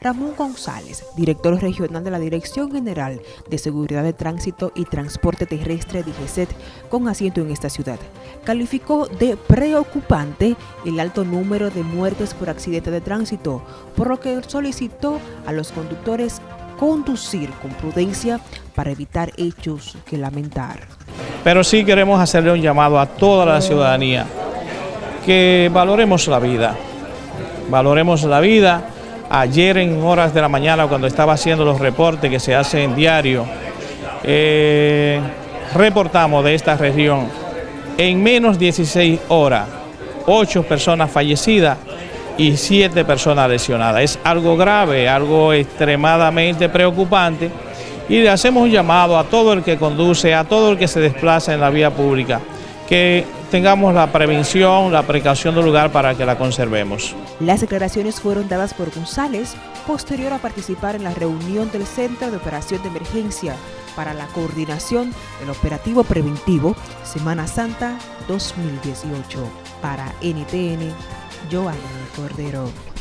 Ramón González, director regional de la Dirección General de Seguridad de Tránsito y Transporte Terrestre DGCET, con asiento en esta ciudad, calificó de preocupante el alto número de muertes por accidente de tránsito, por lo que solicitó a los conductores conducir con prudencia para evitar hechos que lamentar. Pero sí queremos hacerle un llamado a toda la ciudadanía que valoremos la vida, valoremos la vida, Ayer en horas de la mañana cuando estaba haciendo los reportes que se hacen diario, eh, reportamos de esta región en menos 16 horas, 8 personas fallecidas y 7 personas lesionadas. Es algo grave, algo extremadamente preocupante y le hacemos un llamado a todo el que conduce, a todo el que se desplaza en la vía pública, que tengamos la prevención, la precaución del lugar para que la conservemos. Las declaraciones fueron dadas por González posterior a participar en la reunión del Centro de Operación de Emergencia para la coordinación del operativo preventivo Semana Santa 2018. Para NTN, Joanny Cordero.